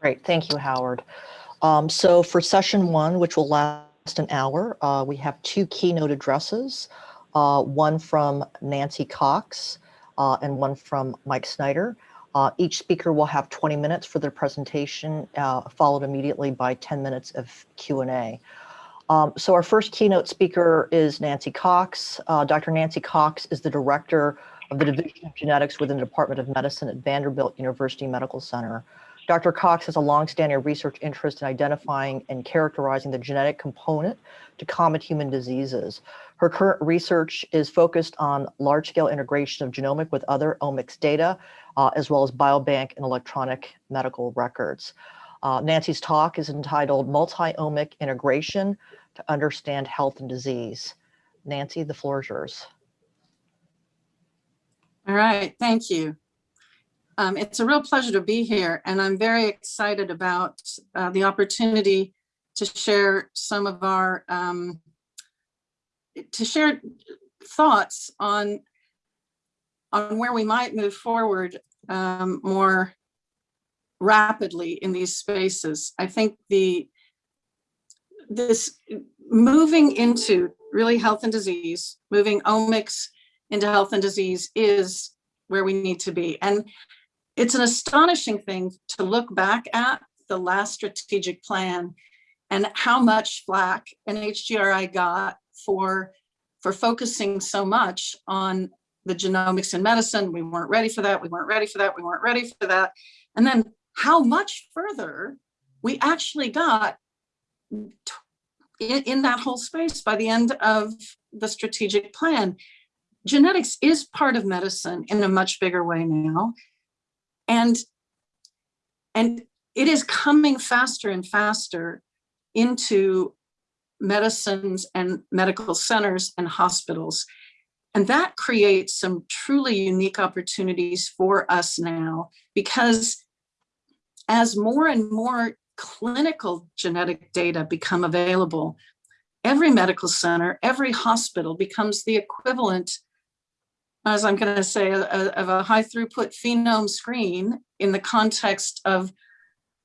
Great, thank you, Howard. Um, so for session one, which will last an hour, uh, we have two keynote addresses, uh, one from Nancy Cox uh, and one from Mike Snyder. Uh, each speaker will have 20 minutes for their presentation, uh, followed immediately by 10 minutes of Q&A. Um, so our first keynote speaker is Nancy Cox. Uh, Dr. Nancy Cox is the director of the Division of Genetics within the Department of Medicine at Vanderbilt University Medical Center. Dr. Cox has a longstanding research interest in identifying and characterizing the genetic component to common human diseases. Her current research is focused on large-scale integration of genomic with other omics data, uh, as well as biobank and electronic medical records. Uh, Nancy's talk is entitled Multi-Omic Integration to Understand Health and Disease. Nancy, the floor is yours. All right, thank you. Um, it's a real pleasure to be here, and I'm very excited about uh, the opportunity to share some of our, um, to share thoughts on, on where we might move forward um, more rapidly in these spaces. I think the this moving into really health and disease, moving omics into health and disease is where we need to be. And it's an astonishing thing to look back at the last strategic plan and how much flack NHGRI got for, for focusing so much on the genomics in medicine. We weren't ready for that. We weren't ready for that. We weren't ready for that. And then how much further we actually got in, in that whole space by the end of the strategic plan. Genetics is part of medicine in a much bigger way now. And, and it is coming faster and faster into medicines and medical centers and hospitals. And that creates some truly unique opportunities for us now, because as more and more clinical genetic data become available, every medical center, every hospital becomes the equivalent as I'm going to say, a, of a high throughput phenome screen in the context of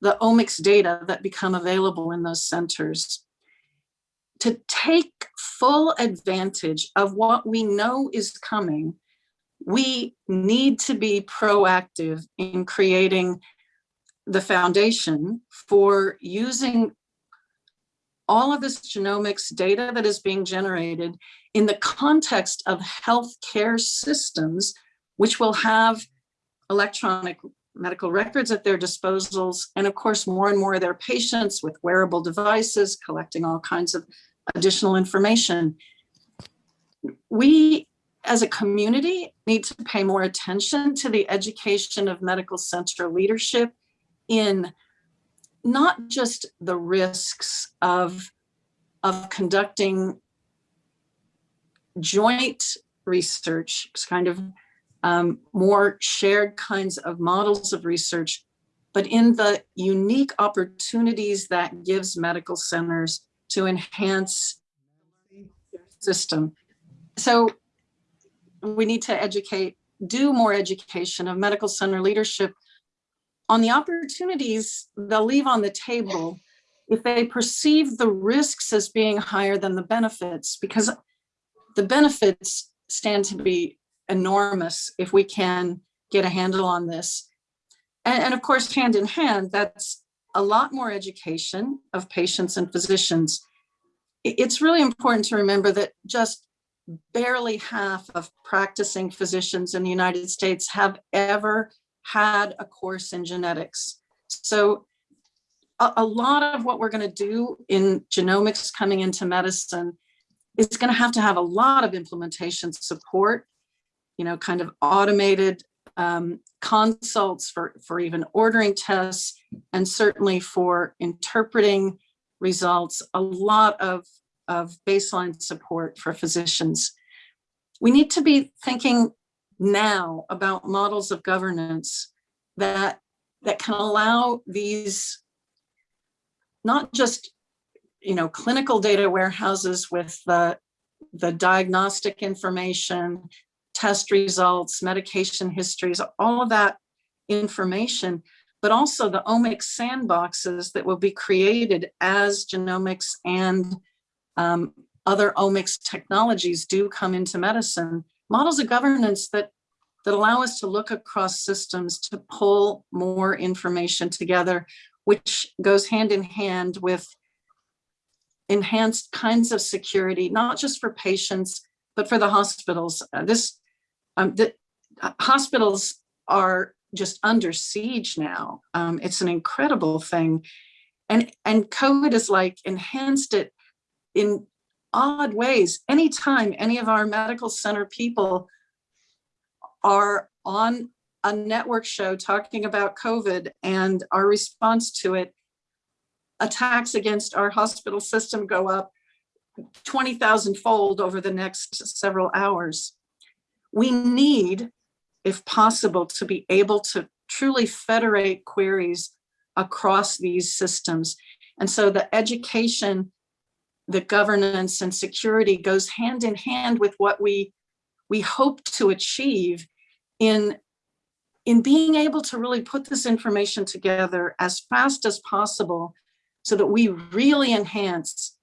the omics data that become available in those centers. To take full advantage of what we know is coming, we need to be proactive in creating the foundation for using all of this genomics data that is being generated in the context of healthcare systems, which will have electronic medical records at their disposals, and of course, more and more of their patients with wearable devices, collecting all kinds of additional information. We, as a community, need to pay more attention to the education of medical center leadership in not just the risks of, of conducting joint research, kind of um, more shared kinds of models of research, but in the unique opportunities that gives medical centers to enhance their system. So we need to educate, do more education of medical center leadership on the opportunities they'll leave on the table if they perceive the risks as being higher than the benefits, because the benefits stand to be enormous if we can get a handle on this. And, and of course, hand in hand, that's a lot more education of patients and physicians. It's really important to remember that just barely half of practicing physicians in the United States have ever had a course in genetics. So a, a lot of what we're going to do in genomics coming into medicine is going to have to have a lot of implementation support, you know, kind of automated um, consults for, for even ordering tests, and certainly for interpreting results, a lot of, of baseline support for physicians. We need to be thinking now about models of governance that, that can allow these not just you know, clinical data warehouses with the, the diagnostic information, test results, medication histories, all of that information, but also the omics sandboxes that will be created as genomics and um, other omics technologies do come into medicine. Models of governance that, that allow us to look across systems to pull more information together, which goes hand in hand with enhanced kinds of security, not just for patients, but for the hospitals. Uh, this, um, the uh, hospitals are just under siege now. Um, it's an incredible thing. And, and COVID has like enhanced it in odd ways. Anytime any of our medical center people are on a network show talking about COVID and our response to it, attacks against our hospital system go up 20,000 fold over the next several hours. We need, if possible, to be able to truly federate queries across these systems. And so the education, the governance and security goes hand in hand with what we, we hope to achieve in, in being able to really put this information together as fast as possible so that we really enhance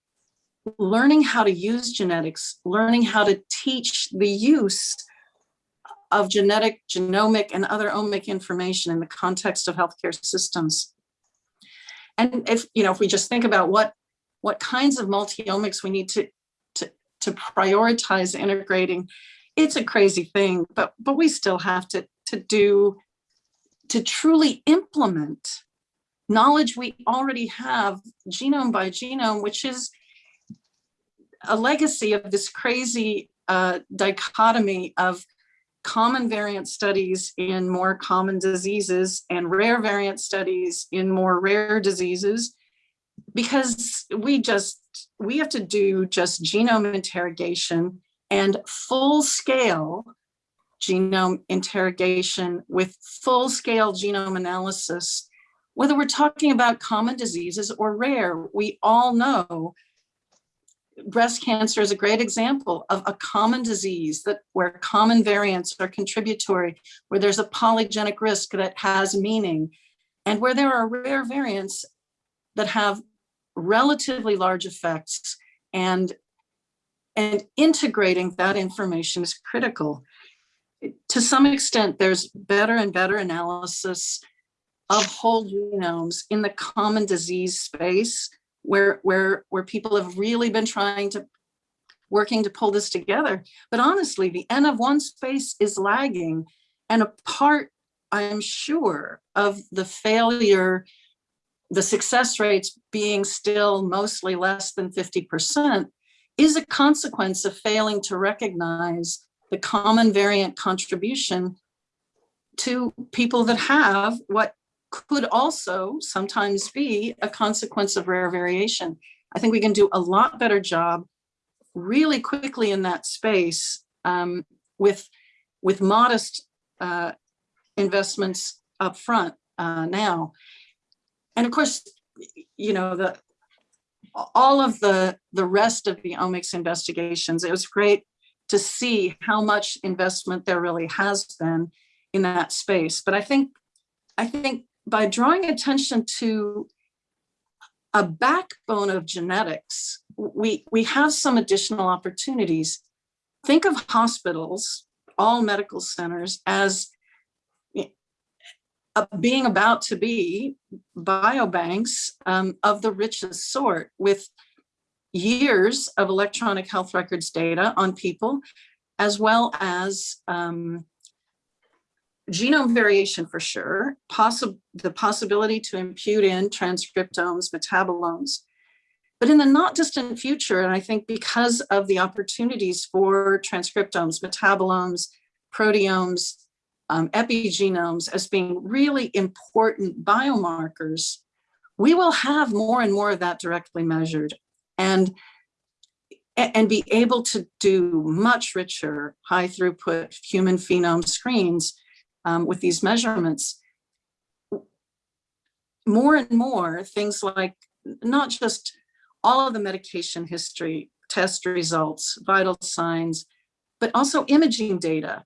learning how to use genetics, learning how to teach the use of genetic, genomic, and other omic information in the context of healthcare systems. And if, you know, if we just think about what, what kinds of multi-omics we need to, to, to prioritize integrating, it's a crazy thing, but, but we still have to, to do, to truly implement knowledge we already have genome by genome, which is a legacy of this crazy uh, dichotomy of common variant studies in more common diseases and rare variant studies in more rare diseases because we just we have to do just genome interrogation and full scale genome interrogation with full scale genome analysis. Whether we're talking about common diseases or rare we all know breast cancer is a great example of a common disease that where common variants are contributory, where there's a polygenic risk that has meaning, and where there are rare variants that have relatively large effects and and integrating that information is critical. To some extent, there's better and better analysis of whole genomes in the common disease space where where where people have really been trying to working to pull this together. But honestly, the N of one space is lagging and a part, I'm sure, of the failure, the success rates being still mostly less than 50% is a consequence of failing to recognize the common variant contribution to people that have what could also sometimes be a consequence of rare variation. I think we can do a lot better job really quickly in that space um, with, with modest uh, investments up front uh, now. And of course, you know, the all of the, the rest of the omics investigations, it was great to see how much investment there really has been in that space. But I think, I think by drawing attention to a backbone of genetics, we, we have some additional opportunities. Think of hospitals, all medical centers as being about to be biobanks um, of the richest sort with years of electronic health records data on people, as well as um, genome variation for sure, possible the possibility to impute in transcriptomes, metabolomes. But in the not distant future, and I think because of the opportunities for transcriptomes, metabolomes, proteomes, um, epigenomes as being really important biomarkers, we will have more and more of that directly measured and, and be able to do much richer high throughput human phenome screens um, with these measurements, more and more things like not just all of the medication history, test results, vital signs, but also imaging data,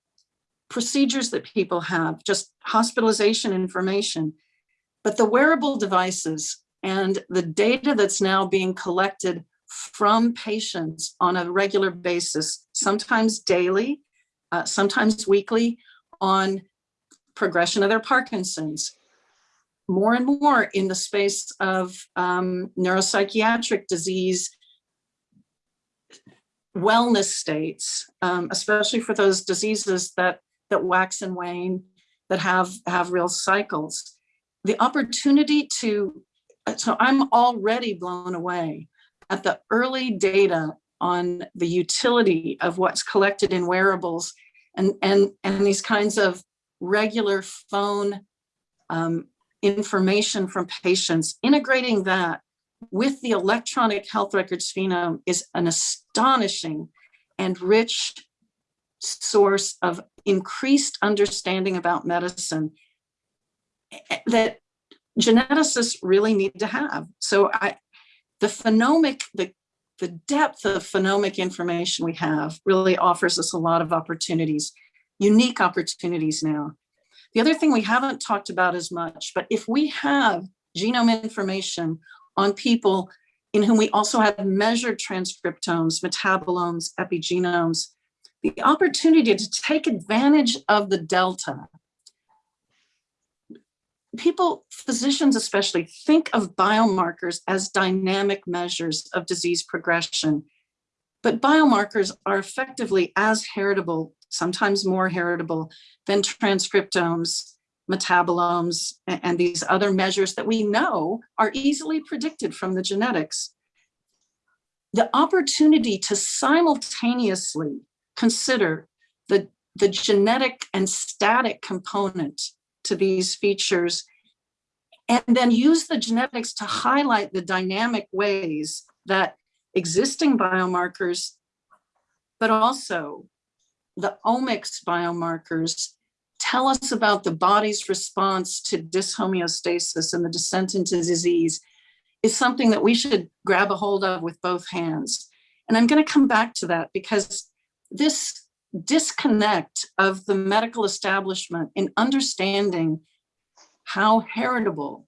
procedures that people have, just hospitalization information. But the wearable devices and the data that's now being collected from patients on a regular basis, sometimes daily, uh, sometimes weekly, on progression of their Parkinson's, more and more in the space of um, neuropsychiatric disease, wellness states, um, especially for those diseases that that wax and wane, that have have real cycles. The opportunity to, so I'm already blown away at the early data on the utility of what's collected in wearables and and and these kinds of regular phone um, information from patients, integrating that with the electronic health records phenome is an astonishing and rich source of increased understanding about medicine eh, that geneticists really need to have. So I, the phenomic, the, the depth of phenomic information we have really offers us a lot of opportunities, unique opportunities now. The other thing we haven't talked about as much, but if we have genome information on people in whom we also have measured transcriptomes, metabolomes, epigenomes, the opportunity to take advantage of the delta. People, physicians especially, think of biomarkers as dynamic measures of disease progression, but biomarkers are effectively as heritable, sometimes more heritable than transcriptomes, metabolomes, and these other measures that we know are easily predicted from the genetics. The opportunity to simultaneously consider the, the genetic and static component to these features and then use the genetics to highlight the dynamic ways that existing biomarkers, but also the omics biomarkers tell us about the body's response to dyshomeostasis and the descent into disease is something that we should grab a hold of with both hands. And I'm going to come back to that because this disconnect of the medical establishment in understanding how heritable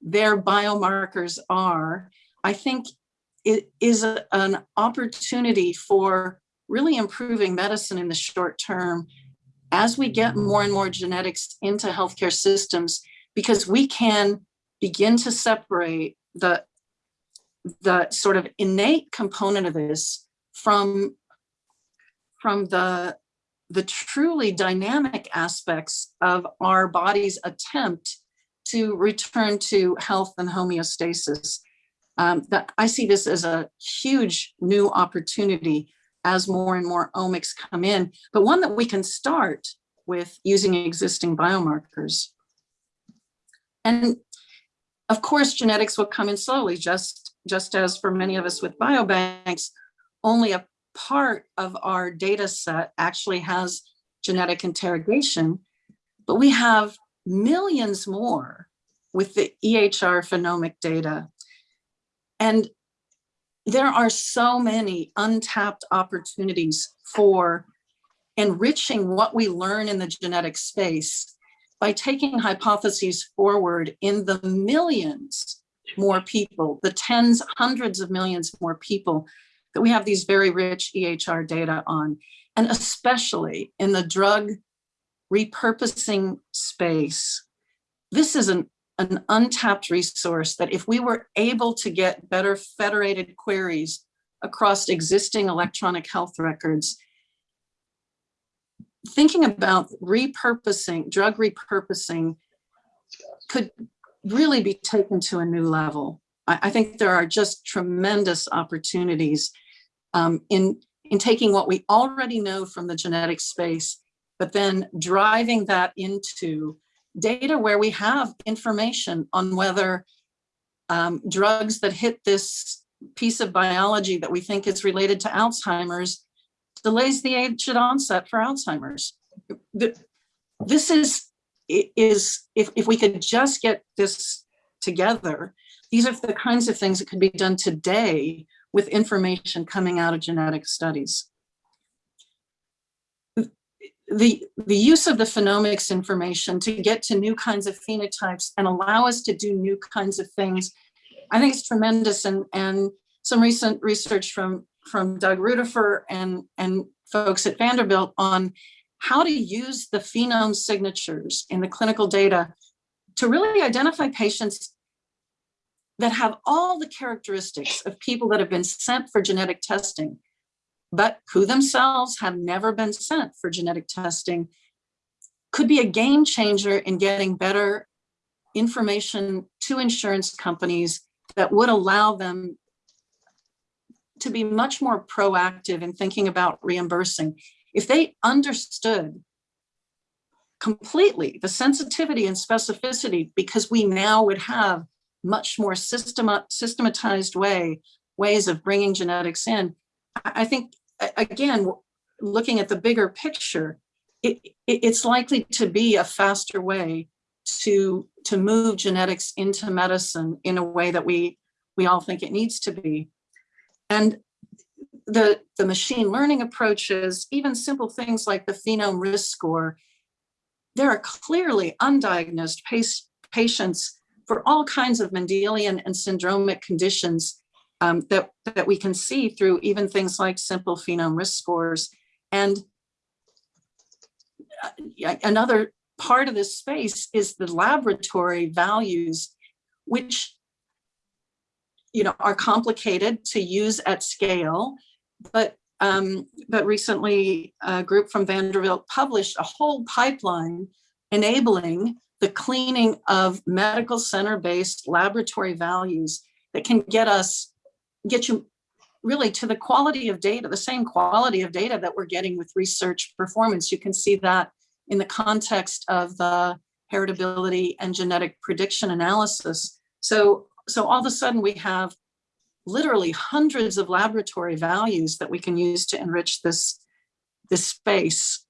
their biomarkers are, I think it is a, an opportunity for really improving medicine in the short term as we get more and more genetics into healthcare systems, because we can begin to separate the, the sort of innate component of this from, from the, the truly dynamic aspects of our body's attempt to return to health and homeostasis. Um, that I see this as a huge new opportunity as more and more omics come in, but one that we can start with using existing biomarkers. And of course, genetics will come in slowly, just, just as for many of us with biobanks, only a part of our data set actually has genetic interrogation, but we have millions more with the EHR phenomic data. And there are so many untapped opportunities for enriching what we learn in the genetic space by taking hypotheses forward in the millions more people, the tens, hundreds of millions more people that we have these very rich EHR data on, and especially in the drug repurposing space. This is an an untapped resource that if we were able to get better federated queries across existing electronic health records, thinking about repurposing, drug repurposing could really be taken to a new level. I, I think there are just tremendous opportunities um, in, in taking what we already know from the genetic space, but then driving that into data where we have information on whether um, drugs that hit this piece of biology that we think is related to Alzheimer's delays the age of onset for Alzheimer's. This is, is if, if we could just get this together, these are the kinds of things that could be done today with information coming out of genetic studies the, the use of the phenomics information to get to new kinds of phenotypes and allow us to do new kinds of things, I think it's tremendous. And, and some recent research from, from Doug Ruderfer and, and folks at Vanderbilt on how to use the phenome signatures in the clinical data to really identify patients that have all the characteristics of people that have been sent for genetic testing, but who themselves have never been sent for genetic testing, could be a game changer in getting better information to insurance companies that would allow them to be much more proactive in thinking about reimbursing. If they understood completely the sensitivity and specificity, because we now would have much more systema systematized way, ways of bringing genetics in. I think, again, looking at the bigger picture, it, it, it's likely to be a faster way to, to move genetics into medicine in a way that we, we all think it needs to be. And the, the machine learning approaches, even simple things like the phenome risk score, there are clearly undiagnosed patients for all kinds of Mendelian and syndromic conditions um, that, that we can see through even things like simple phenome risk scores. And uh, another part of this space is the laboratory values, which you know, are complicated to use at scale, but um, but recently a group from Vanderbilt published a whole pipeline enabling the cleaning of medical center-based laboratory values that can get us, get you really to the quality of data, the same quality of data that we're getting with research performance. You can see that in the context of the heritability and genetic prediction analysis. So, so all of a sudden we have literally hundreds of laboratory values that we can use to enrich this, this space.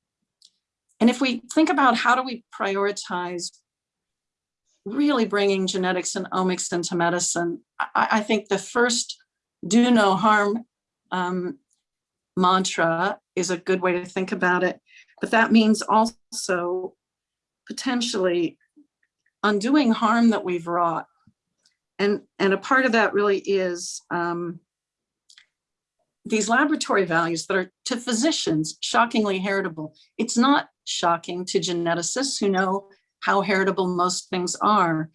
And if we think about how do we prioritize really bringing genetics and omics into medicine, I, I think the first do no harm um, mantra is a good way to think about it. But that means also potentially undoing harm that we've wrought. And, and a part of that really is um, these laboratory values that are to physicians shockingly heritable. It's not shocking to geneticists who know how heritable most things are.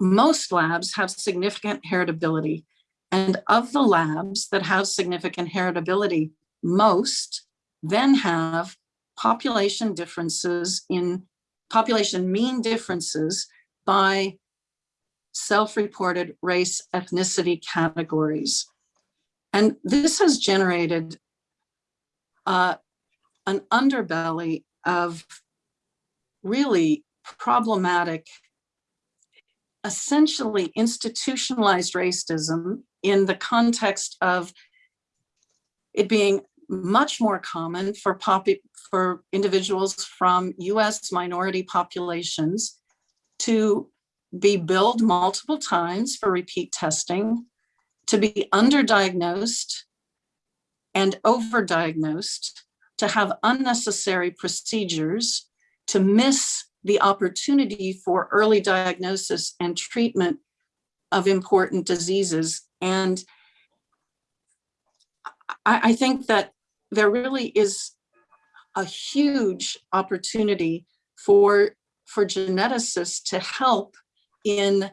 Most labs have significant heritability. And of the labs that have significant heritability, most then have population differences in population mean differences by self-reported race ethnicity categories. And this has generated uh, an underbelly of really problematic, essentially institutionalized racism in the context of it being much more common for for individuals from US minority populations to be billed multiple times for repeat testing, to be underdiagnosed and overdiagnosed, to have unnecessary procedures, to miss the opportunity for early diagnosis and treatment of important diseases. And I, I think that there really is a huge opportunity for, for geneticists to help in,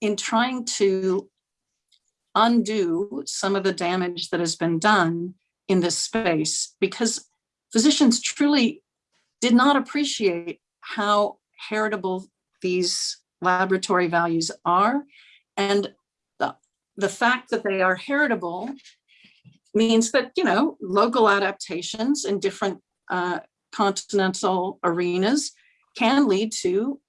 in trying to undo some of the damage that has been done in this space because physicians truly did not appreciate how heritable these laboratory values are. And the, the fact that they are heritable means that, you know, local adaptations in different uh, continental arenas can lead to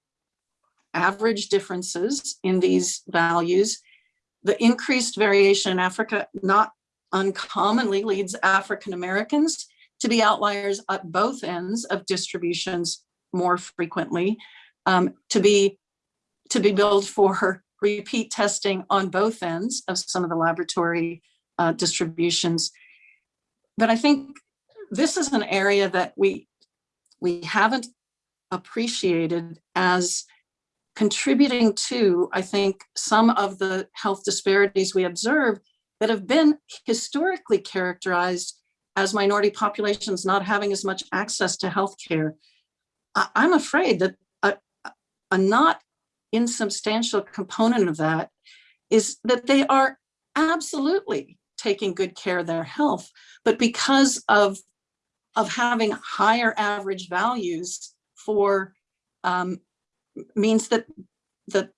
average differences in these values. The increased variation in Africa not uncommonly leads African Americans to be outliers at both ends of distributions more frequently, um, to be to be billed for repeat testing on both ends of some of the laboratory uh, distributions. But I think this is an area that we we haven't appreciated as contributing to, I think, some of the health disparities we observe that have been historically characterized as minority populations not having as much access to healthcare. I'm afraid that a, a not insubstantial component of that is that they are absolutely taking good care of their health, but because of, of having higher average values for um, means that the,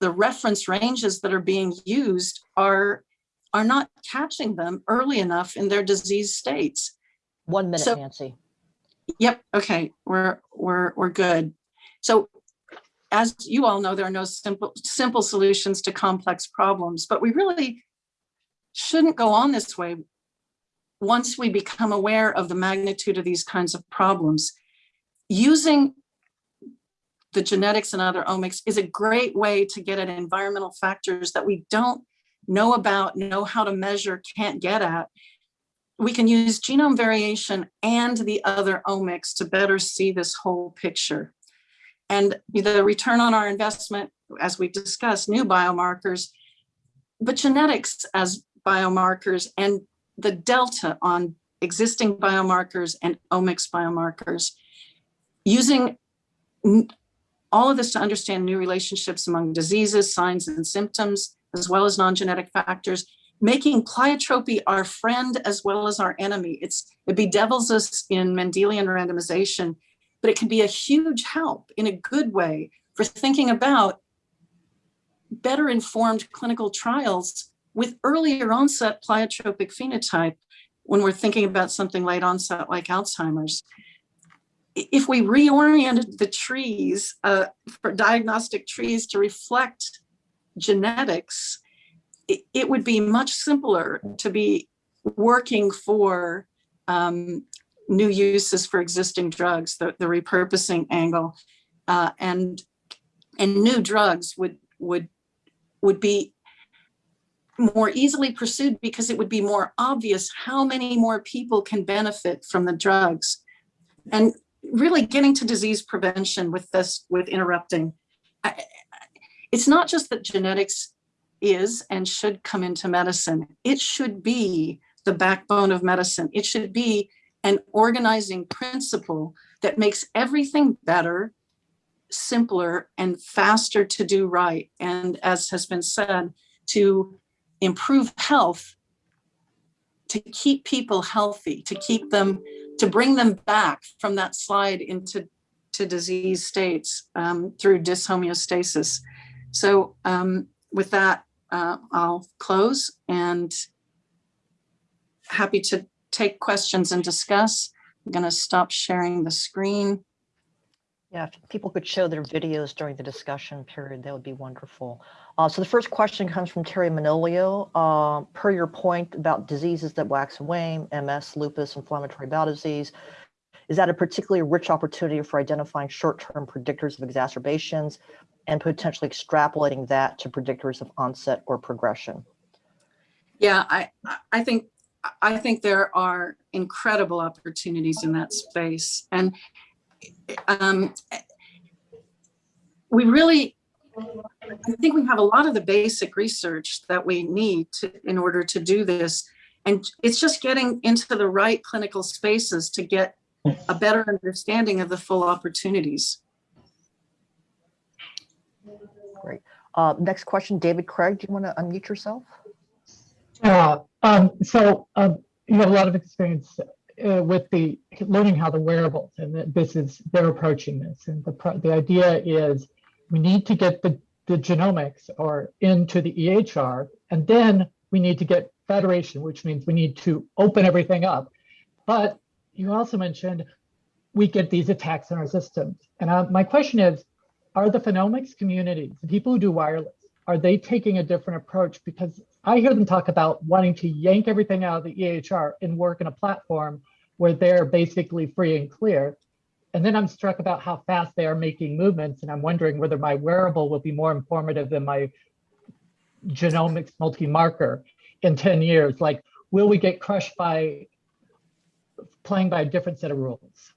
the reference ranges that are being used are, are not catching them early enough in their disease states. One minute, So- Nancy. Yep, okay, we're, we're, we're good. So as you all know, there are no simple, simple solutions to complex problems, but we really shouldn't go on this way once we become aware of the magnitude of these kinds of problems. Using the genetics and other omics is a great way to get at environmental factors that we don't know about, know how to measure, can't get at. We can use genome variation and the other omics to better see this whole picture. And the return on our investment, as we discussed, new biomarkers, but genetics as biomarkers and the delta on existing biomarkers and omics biomarkers, using all of this to understand new relationships among diseases, signs and symptoms, as well as non-genetic factors, making pleiotropy our friend as well as our enemy. It's, it bedevils us in Mendelian randomization, but it can be a huge help in a good way for thinking about better informed clinical trials with earlier onset pleiotropic phenotype when we're thinking about something late onset like Alzheimer's. If we reoriented the trees uh, for diagnostic trees to reflect genetics, it, it would be much simpler to be working for um, new uses for existing drugs, the, the repurposing angle, uh, and and new drugs would would would be more easily pursued because it would be more obvious how many more people can benefit from the drugs. And really getting to disease prevention with this, with interrupting. I- It's not just that genetics is and should come into medicine. It should be the backbone of medicine. It should be an organizing principle that makes everything better, simpler, and faster to do right. And as has been said, to improve health, to keep people healthy, to keep them, to bring them back from that slide into to disease states um, through dyshomeostasis. So um, with that, uh, I'll close and happy to take questions and discuss. I'm going to stop sharing the screen. Yeah, if people could show their videos during the discussion period, that would be wonderful. Uh, so the first question comes from Terry Manolio. Uh, per your point about diseases that wax and wane, MS, lupus, inflammatory bowel disease, is that a particularly rich opportunity for identifying short-term predictors of exacerbations and potentially extrapolating that to predictors of onset or progression? Yeah, I, I- think, I think there are incredible opportunities in that space. And um, we really, I think we have a lot of the basic research that we need to, in order to do this. And it's just getting into the right clinical spaces to get a better understanding of the full opportunities. Uh, next question, David Craig, do you want to unmute yourself? Yeah, um, so, um, you have a lot of experience, uh, with the, learning how the wearables and that this is, they're approaching this. And the, the idea is we need to get the, the genomics or into the EHR, and then we need to get federation, which means we need to open everything up. But you also mentioned we get these attacks in our systems. And uh, my question is, are the phenomics communities, the people who do wireless, are they taking a different approach? Because I hear them talk about wanting to yank everything out of the EHR and work in a platform where they're basically free and clear. And then I'm struck about how fast they are making movements. And I'm wondering whether my wearable will be more informative than my genomics multi-marker in 10 years. Like, will we get crushed by playing by a different set of rules?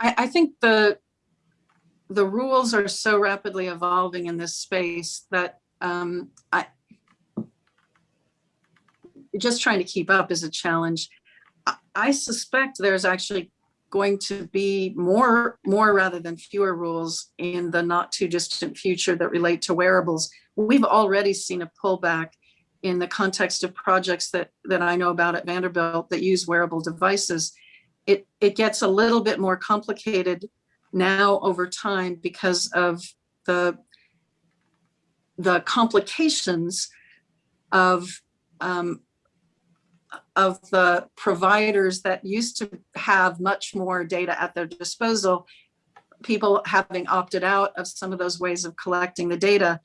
I, I think the, the rules are so rapidly evolving in this space that um, I, just trying to keep up is a challenge. I- I suspect there's actually going to be more, more rather than fewer rules in the not too distant future that relate to wearables. We've already seen a pullback in the context of projects that, that I know about at Vanderbilt that use wearable devices. It, it gets a little bit more complicated now over time because of the, the complications of um, of the providers that used to have much more data at their disposal, people having opted out of some of those ways of collecting the data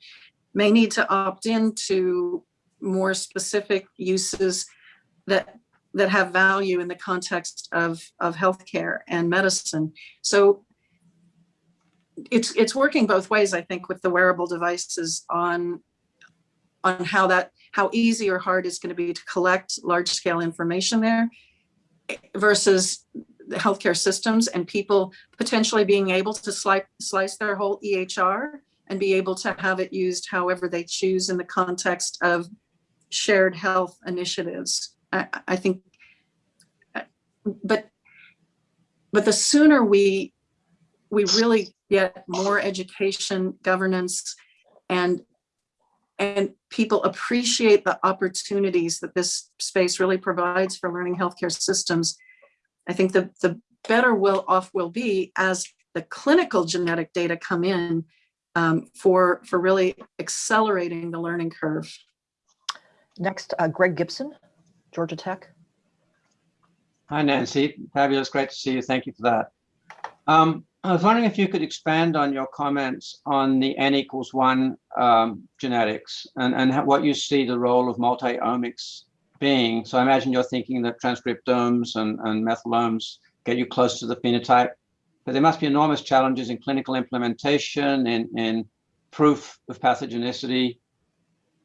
may need to opt into more specific uses that that have value in the context of of healthcare and medicine. So it's it's working both ways, I think, with the wearable devices on on how that how easy or hard it's going to be to collect large scale information there versus the healthcare systems and people potentially being able to slice, slice their whole EHR and be able to have it used however they choose in the context of shared health initiatives. I, I think, but, but the sooner we, we really get more education, governance, and and people appreciate the opportunities that this space really provides for learning healthcare systems, I think the, the better will off will be as the clinical genetic data come in um, for, for really accelerating the learning curve. Next, uh, Greg Gibson, Georgia Tech. Hi, Nancy. Fabulous. Great to see you. Thank you for that. Um, I was wondering if you could expand on your comments on the N equals one um, genetics and, and what you see the role of multi-omics being. So I imagine you're thinking that transcriptomes and, and methylomes get you close to the phenotype, but there must be enormous challenges in clinical implementation, in, in proof of pathogenicity.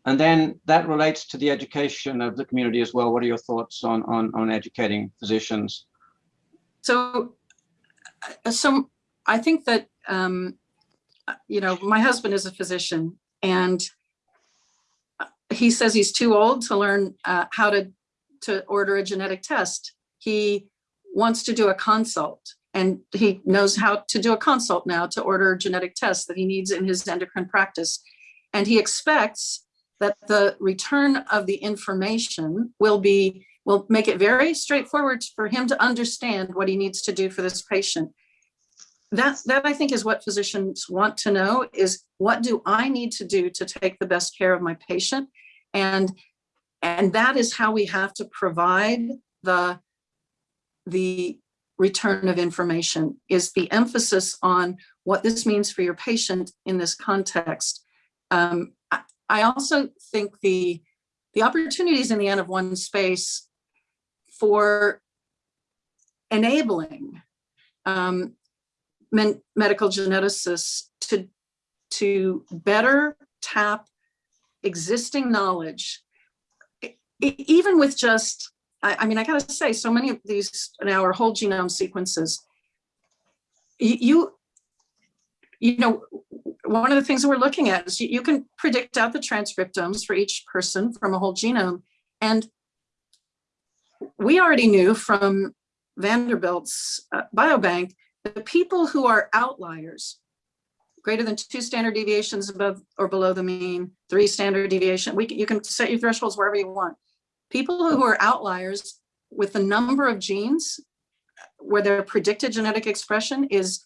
And then that relates to the education of the community as well. What are your thoughts on, on, on educating physicians? So, uh, so I think that, um, you know, my husband is a physician and he says he's too old to learn uh, how to, to order a genetic test. He wants to do a consult and he knows how to do a consult now to order genetic tests that he needs in his endocrine practice. And he expects that the return of the information will be, will make it very straightforward for him to understand what he needs to do for this patient that that I think is what physicians want to know is what do I need to do to take the best care of my patient? And and that is how we have to provide the the return of information is the emphasis on what this means for your patient in this context. Um, I, I also think the the opportunities in the N of one space for enabling um, men, medical geneticists to, to better tap existing knowledge, even with just, I, I mean, I gotta say, so many of these now are whole genome sequences. You, you know, one of the things we're looking at is you, you can predict out the transcriptomes for each person from a whole genome. And we already knew from Vanderbilt's uh, biobank the people who are outliers, greater than two standard deviations above or below the mean, three standard deviation, we you can set your thresholds wherever you want. People who are outliers with the number of genes where their predicted genetic expression is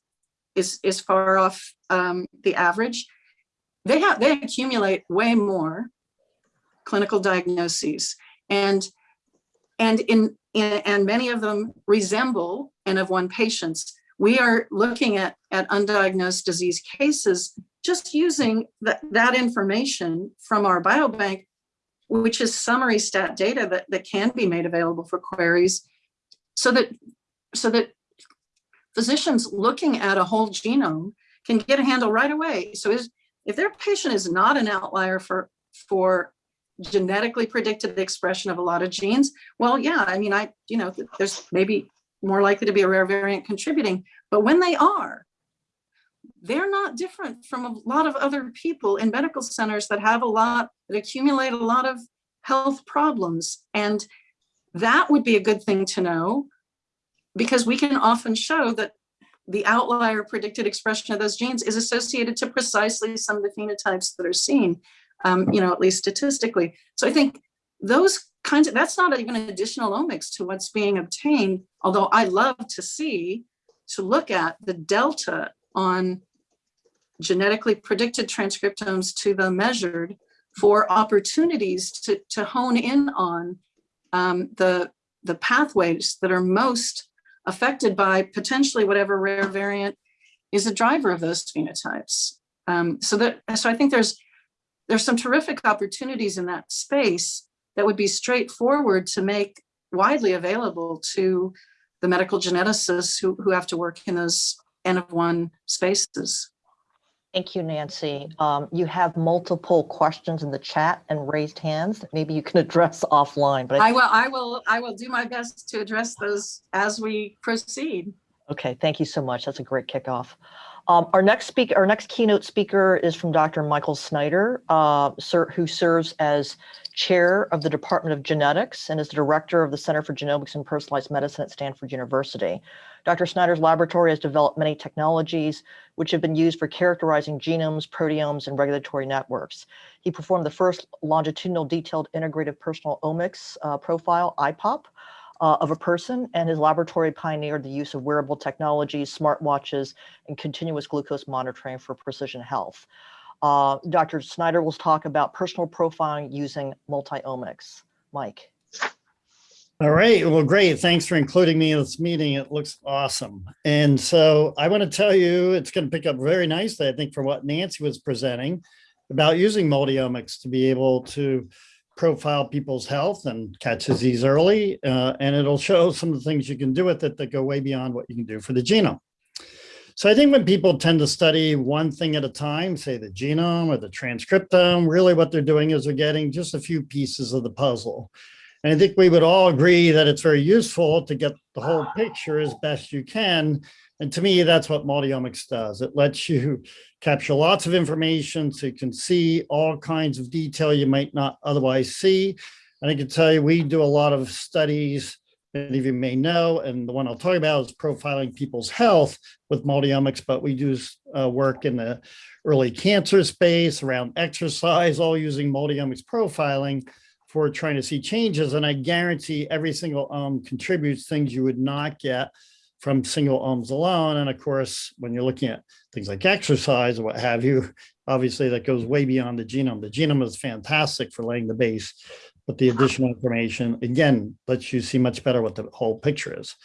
is is far off um, the average, they have they accumulate way more clinical diagnoses and and in, in and many of them resemble N of one patients we are looking at, at undiagnosed disease cases just using that, that information from our biobank, which is summary stat data that, that can be made available for queries so that, so that physicians looking at a whole genome can get a handle right away. So is, if their patient is not an outlier for, for genetically predicted expression of a lot of genes, well, yeah, I mean, I, you know, there's maybe more likely to be a rare variant contributing. But when they are, they're not different from a lot of other people in medical centers that have a lot, that accumulate a lot of health problems. And that would be a good thing to know because we can often show that the outlier predicted expression of those genes is associated to precisely some of the phenotypes that are seen, um, you know, at least statistically. So I think those kinds of, that's not even additional omics to what's being obtained, although I love to see, to look at the delta on genetically predicted transcriptomes to the measured for opportunities to, to hone in on um, the, the pathways that are most affected by potentially whatever rare variant is a driver of those phenotypes. Um, so that, so I think there's, there's some terrific opportunities in that space that would be straightforward to make widely available to the medical geneticists who, who have to work in those N of one spaces. Thank you, Nancy. Um, you have multiple questions in the chat and raised hands that maybe you can address offline, but I I will, I will, I will do my best to address those as we proceed. Okay, thank you so much. That's a great kickoff. Um, our next speaker, our next keynote speaker is from Dr. Michael Snyder, uh, sir, who serves as chair of the Department of Genetics and is the director of the Center for Genomics and Personalized Medicine at Stanford University. Dr. Snyder's laboratory has developed many technologies which have been used for characterizing genomes, proteomes, and regulatory networks. He performed the first longitudinal detailed integrative personal omics uh, profile, IPOP, uh, of a person, and his laboratory pioneered the use of wearable technologies, smartwatches, and continuous glucose monitoring for precision health. Uh, Dr. Snyder will talk about personal profiling using multi-omics. Mike. All right. Well, great. Thanks for including me in this meeting. It looks awesome. And so I want to tell you, it's going to pick up very nicely, I think, from what Nancy was presenting about using multiomics to be able to profile people's health and catch disease early. Uh, and it'll show some of the things you can do with it that go way beyond what you can do for the genome. So I think when people tend to study one thing at a time, say the genome or the transcriptome, really what they're doing is they're getting just a few pieces of the puzzle. And I think we would all agree that it's very useful to get the whole picture as best you can. And to me, that's what multiomics does. It lets you capture lots of information so you can see all kinds of detail you might not otherwise see. And I can tell you, we do a lot of studies, many of you may know, and the one I'll talk about is profiling people's health with multiomics, but we do uh, work in the early cancer space around exercise, all using multiomics profiling for trying to see changes. And I guarantee every single ome contributes things you would not get from single omes alone. And of course, when you're looking at things like exercise or what have you, obviously that goes way beyond the genome. The genome is fantastic for laying the base, but the additional information, again, lets you see much better what the whole picture is.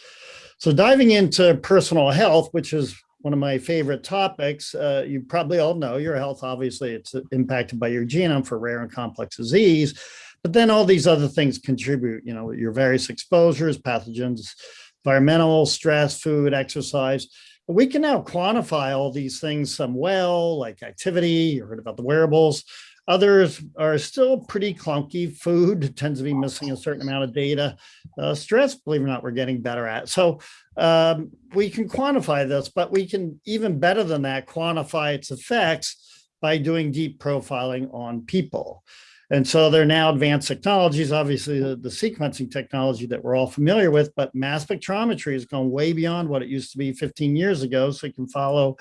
So diving into personal health, which is one of my favorite topics, uh, you probably all know your health, obviously it's impacted by your genome for rare and complex disease, but then all these other things contribute, you know, your various exposures, pathogens, environmental, stress, food, exercise. But we can now quantify all these things some well, like activity, you heard about the wearables. Others are still pretty clunky. Food tends to be missing a certain amount of data. Uh, stress, believe it or not, we're getting better at. So um, we can quantify this, but we can even better than that, quantify its effects by doing deep profiling on people. And so they're now advanced technologies, obviously the, the, sequencing technology that we're all familiar with, but mass spectrometry has gone way beyond what it used to be 15 years ago. So you can follow,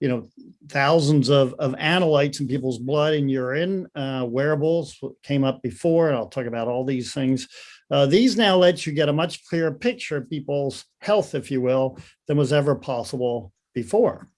you know, thousands of, of analytes in people's blood and urine, uh, wearables came up before, and I'll talk about all these things. Uh, these now let you get a much clearer picture of people's health, if you will, than was ever possible before.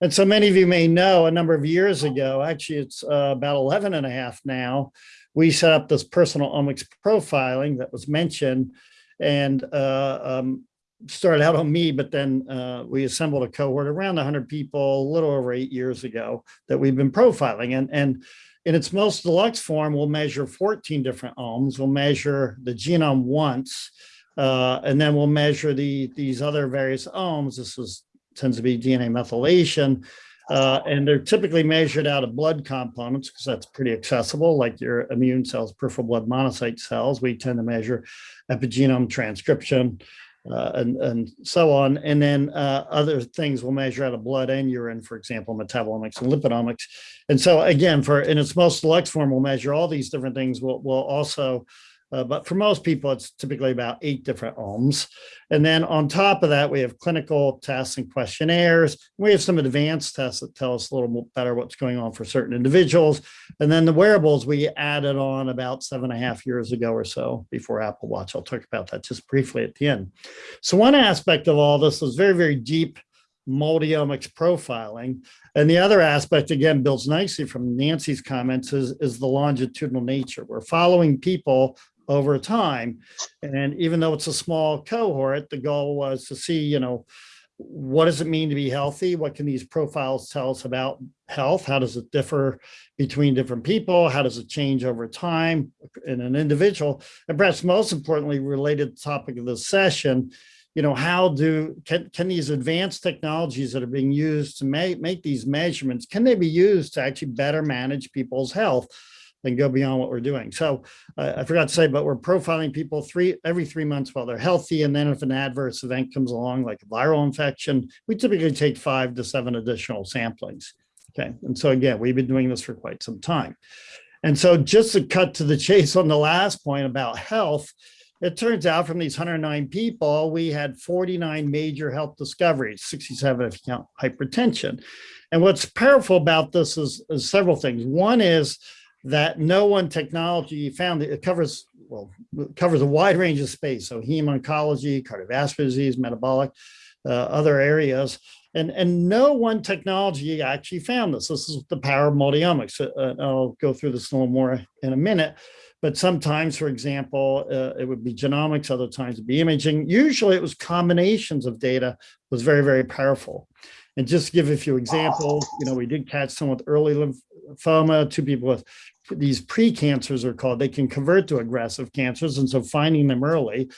And so many of you may know a number of years ago, actually it's uh, about 11 and a half now, we set up this personal omics profiling that was mentioned and uh, um, started out on me, but then uh, we assembled a cohort around 100 people a little over eight years ago that we've been profiling. And, and in its most deluxe form, we'll measure 14 different omes. We'll measure the genome once, uh, and then we'll measure the these other various omes. This is tends to be DNA methylation. Uh, and they're typically measured out of blood components because that's pretty accessible, like your immune cells, peripheral blood monocyte cells. We tend to measure epigenome transcription. Uh, and, and so on. And then uh, other things will measure out of blood and urine, for example, metabolomics and lipidomics. And so again, for in its most select form, we'll measure all these different things. We'll, we'll also uh, but for most people, it's typically about eight different omes. And then on top of that, we have clinical tests and questionnaires. We have some advanced tests that tell us a little better what's going on for certain individuals. And then the wearables we added on about seven and a half years ago or so before Apple Watch. I'll talk about that just briefly at the end. So one aspect of all this is very, very deep multiomics profiling. And the other aspect, again, builds nicely from Nancy's comments is, is the longitudinal nature. We're following people over time. And even though it's a small cohort, the goal was to see, you know, what does it mean to be healthy? What can these profiles tell us about health? How does it differ between different people? How does it change over time in an individual? And perhaps most importantly, related to the topic of this session, you know, how do, can, can these advanced technologies that are being used to make, make these measurements, can they be used to actually better manage people's health? And go beyond what we're doing. So uh, I forgot to say, but we're profiling people three every three months while they're healthy. And then if an adverse event comes along, like a viral infection, we typically take five to seven additional samplings. Okay. And so again, we've been doing this for quite some time. And so just to cut to the chase on the last point about health, it turns out from these 109 people, we had 49 major health discoveries, 67 if you count hypertension. And what's powerful about this is, is several things. One is that no one technology found it covers well it covers a wide range of space. So heme oncology cardiovascular disease metabolic uh, other areas. And and no one technology actually found this. This is the power of multiomics. Uh, i'll go through this a little more in a minute. But sometimes for example uh, it would be genomics other times it'd be imaging. Usually it was combinations of data was very very powerful. And just to give a few examples you know we did catch someone with early lymphoma two people with these pre-cancers are called, they can convert to aggressive cancers. And so finding them early,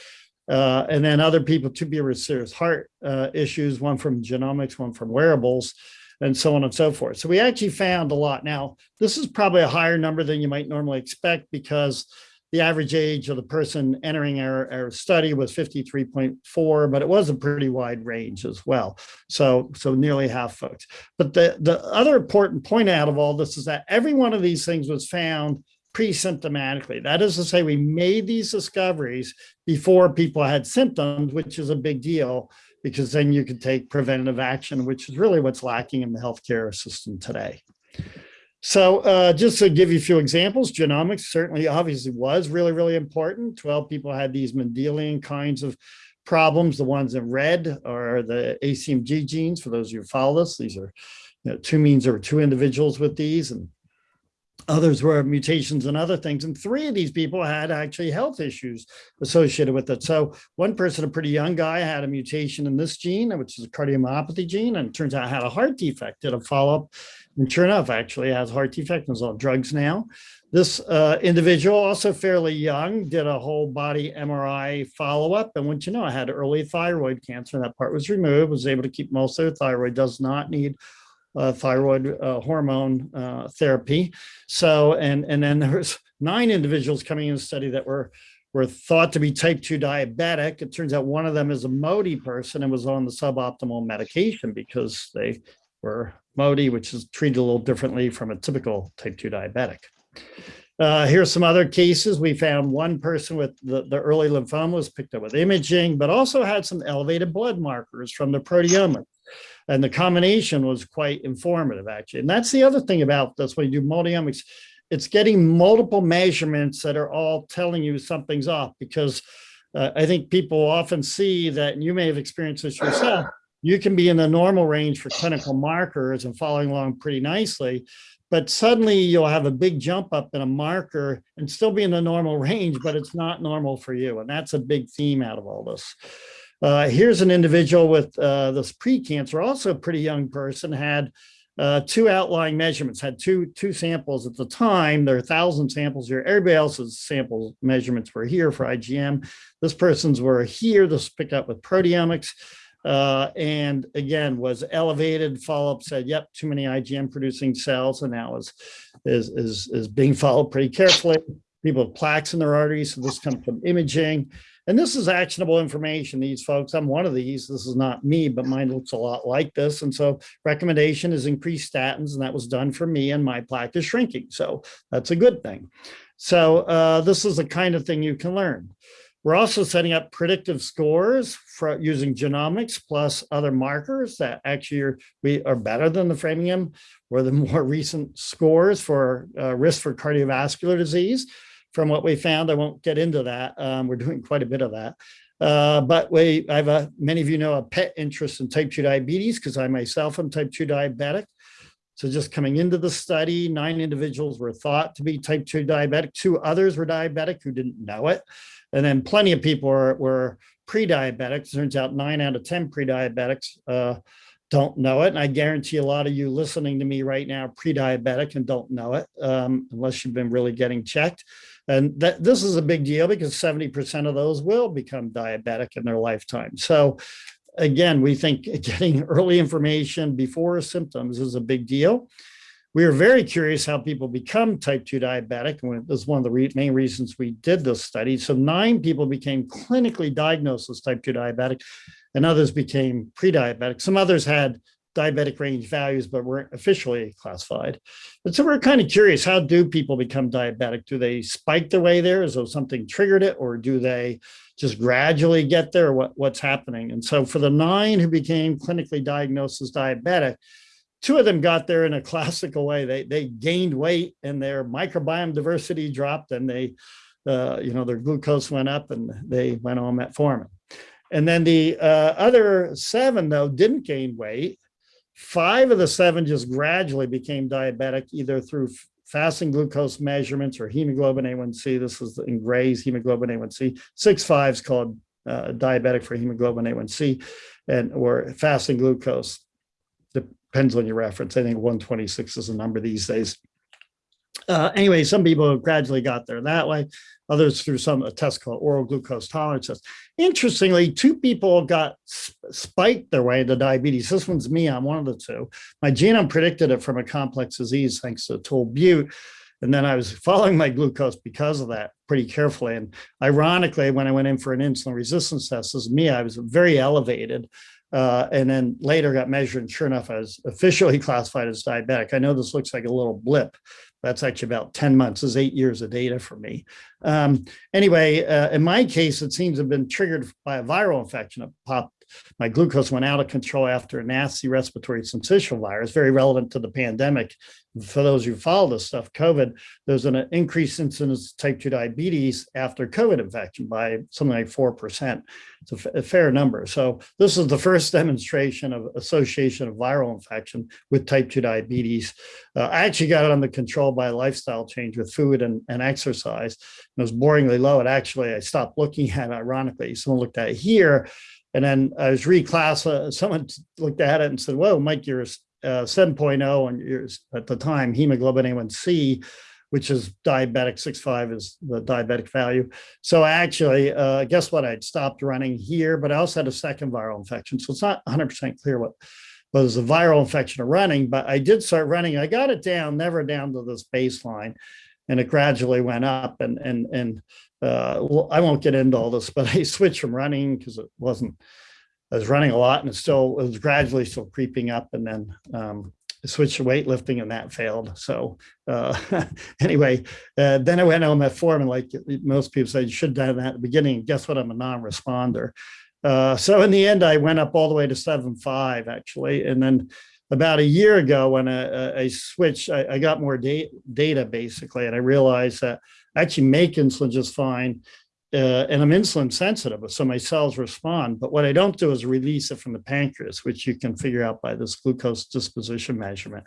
uh, and then other people to be with serious heart uh, issues, one from genomics, one from wearables, and so on and so forth. So we actually found a lot. Now, this is probably a higher number than you might normally expect because the average age of the person entering our, our study was 53.4, but it was a pretty wide range as well. So, so nearly half folks. But the, the other important point out of all this is that every one of these things was found pre-symptomatically. That is to say, we made these discoveries before people had symptoms, which is a big deal because then you could take preventative action, which is really what's lacking in the healthcare system today. So uh, just to give you a few examples, genomics certainly obviously was really, really important. 12 people had these Mendelian kinds of problems. The ones in red are the ACMG genes. For those of you who follow this, these are you know, two means there were two individuals with these and others were mutations and other things. And three of these people had actually health issues associated with it. So one person, a pretty young guy, had a mutation in this gene, which is a cardiomyopathy gene, and turns out had a heart defect, did a follow-up, and sure enough, actually has heart defect and is on drugs now. This uh, individual, also fairly young, did a whole body MRI follow-up. And once you know, I had early thyroid cancer. That part was removed, was able to keep most of the thyroid, does not need uh, thyroid uh, hormone uh, therapy. So, and, and then there was nine individuals coming in the study that were, were thought to be type 2 diabetic. It turns out one of them is a MODY person and was on the suboptimal medication because they were MODY, which is treated a little differently from a typical type 2 diabetic. Uh, here's some other cases. We found one person with the, the early lymphoma was picked up with imaging, but also had some elevated blood markers from the proteomics. And the combination was quite informative, actually. And that's the other thing about this when you do multiomics, it's getting multiple measurements that are all telling you something's off because uh, I think people often see that, and you may have experienced this yourself, you can be in the normal range for clinical markers and following along pretty nicely, but suddenly you'll have a big jump up in a marker and still be in the normal range, but it's not normal for you. And that's a big theme out of all this. Uh, here's an individual with uh, this pre-cancer, also a pretty young person, had uh, two outlying measurements, had two, two samples at the time. There are 1,000 samples here. Everybody else's sample measurements were here for IgM. This person's were here. This picked up with proteomics. Uh, and again, was elevated. Follow-up said, yep, too many IgM producing cells, and now is, is, is, is being followed pretty carefully. People have plaques in their arteries, so this comes from imaging. And this is actionable information, these folks, I'm one of these, this is not me, but mine looks a lot like this. And so recommendation is increase statins and that was done for me and my plaque is shrinking. So that's a good thing. So uh, this is the kind of thing you can learn. We're also setting up predictive scores for using genomics plus other markers that actually are, we are better than the Framingham or the more recent scores for uh, risk for cardiovascular disease. From what we found, I won't get into that. Um, we're doing quite a bit of that. Uh, but we, I have a, many of you know a pet interest in type 2 diabetes because I myself am type 2 diabetic. So just coming into the study, nine individuals were thought to be type 2 diabetic. Two others were diabetic who didn't know it. And then plenty of people were, were pre-diabetic. Turns out nine out of 10 pre-diabetics uh, don't know it. And I guarantee a lot of you listening to me right now pre-diabetic and don't know it um, unless you've been really getting checked. And that this is a big deal because 70% of those will become diabetic in their lifetime. So again, we think getting early information before symptoms is a big deal. We are very curious how people become type 2 diabetic. And this is one of the re main reasons we did this study. So nine people became clinically diagnosed as type 2 diabetic and others became pre-diabetic. Some others had diabetic range values, but weren't officially classified. And so we're kind of curious, how do people become diabetic? Do they spike their way there as though something triggered it, or do they just gradually get there? What, what's happening? And so for the nine who became clinically diagnosed as diabetic, two of them got there in a classical way. They, they gained weight and their microbiome diversity dropped and they, uh, you know, their glucose went up and they went on metformin. And then the uh, other seven, though, didn't gain weight. Five of the seven just gradually became diabetic, either through fasting glucose measurements or hemoglobin A1C. This is in Gray's hemoglobin A1C. Six fives called uh, diabetic for hemoglobin A1C and or fasting glucose. Depends on your reference. I think 126 is the number these days. Uh, anyway, some people gradually got there that way, others through some a test called oral glucose tolerance test. Interestingly, two people got spiked their way into diabetes. This one's me, I'm one of the two. My genome predicted it from a complex disease thanks to Atul Butte. And then I was following my glucose because of that pretty carefully. And ironically, when I went in for an insulin resistance test, this is me, I was very elevated. Uh, and then later got measured and sure enough, I was officially classified as diabetic. I know this looks like a little blip, that's actually about 10 months, is eight years of data for me. Um, anyway, uh, in my case, it seems to have been triggered by a viral infection. It popped, my glucose went out of control after a nasty respiratory syncytial virus, very relevant to the pandemic. For those who follow this stuff, COVID, there's an increased incidence of type 2 diabetes after COVID infection by something like 4%. It's a, fair number. So this is the first demonstration of association of viral infection with type 2 diabetes. Uh, I actually got it under control by lifestyle change with food and, and exercise. It was boringly low. And actually, I stopped looking at it, ironically. Someone looked at it here and then I was reclassified. Someone looked at it and said, "Whoa, Mike, you're uh, 7.0 and you're at the time hemoglobin A1C, which is diabetic 6.5 is the diabetic value. So actually, uh, guess what? I'd stopped running here, but I also had a second viral infection. So it's not 100% clear what was a viral infection of running, but I did start running. I got it down, never down to this baseline, and it gradually went up. And and and uh, well, I won't get into all this, but I switched from running because it wasn't, I was running a lot and it still, it was gradually still creeping up and then um, switched to weightlifting and that failed. So uh, anyway, uh, then I went on metformin and like most people say you should have done that at the beginning. Guess what? I'm a non-responder. Uh, so in the end, I went up all the way to seven five actually. And then about a year ago when I, I switched, I, I got more da data basically, and I realized that I actually make insulin just fine. Uh, and I'm insulin sensitive, so my cells respond. But what I don't do is release it from the pancreas, which you can figure out by this glucose disposition measurement.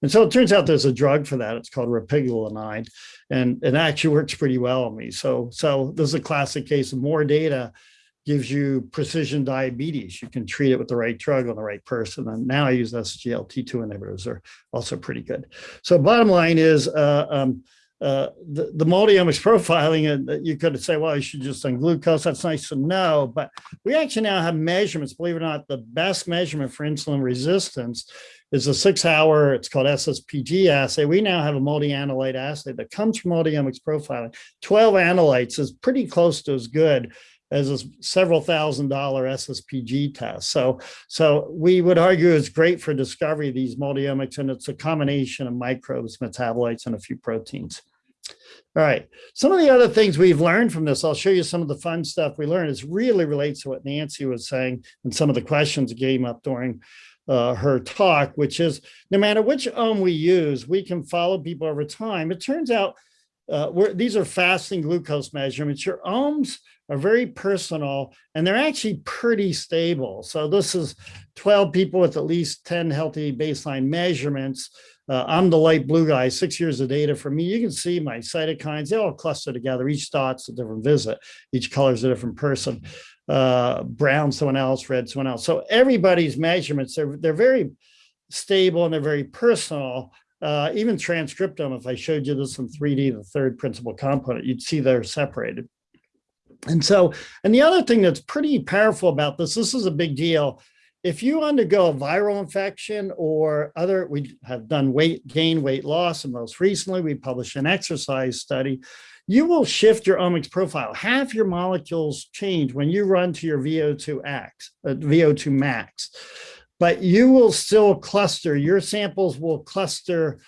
And so it turns out there's a drug for that. It's called repaglinide, and it actually works pretty well on me. So, so this is a classic case of more data gives you precision diabetes. You can treat it with the right drug on the right person. And now I use SGLT2 inhibitors are also pretty good. So bottom line is uh, um, uh, the, the multiomics profiling, and you could say, well, you should just on glucose. That's nice to know. But we actually now have measurements, believe it or not, the best measurement for insulin resistance is a six hour, it's called SSPG assay. We now have a multi-analyte assay that comes from multiomics profiling. 12 analytes is pretty close to as good as a several thousand dollar SSPG test. So, so we would argue it's great for discovery of these multiomics, and it's a combination of microbes, metabolites, and a few proteins. All right. Some of the other things we've learned from this, I'll show you some of the fun stuff we learned. Is really relates to what Nancy was saying and some of the questions came up during uh, her talk, which is no matter which ome we use, we can follow people over time. It turns out uh, these are fasting glucose measurements. Your omes are very personal and they're actually pretty stable. So this is 12 people with at least 10 healthy baseline measurements. Uh, I'm the light blue guy, six years of data for me. You can see my cytokines, they all cluster together. Each dot's a different visit. Each color is a different person. Uh, brown, someone else, red, someone else. So everybody's measurements, they're, they're very stable and they're very personal. Uh, even transcriptome, if I showed you this in 3D, the third principal component, you'd see they're separated. And so, and the other thing that's pretty powerful about this, this is a big deal. If you undergo a viral infection or other, we have done weight gain, weight loss, and most recently we published an exercise study, you will shift your omics profile. Half your molecules change when you run to your VO2 max, uh, VO2 max, but you will still cluster, your samples will cluster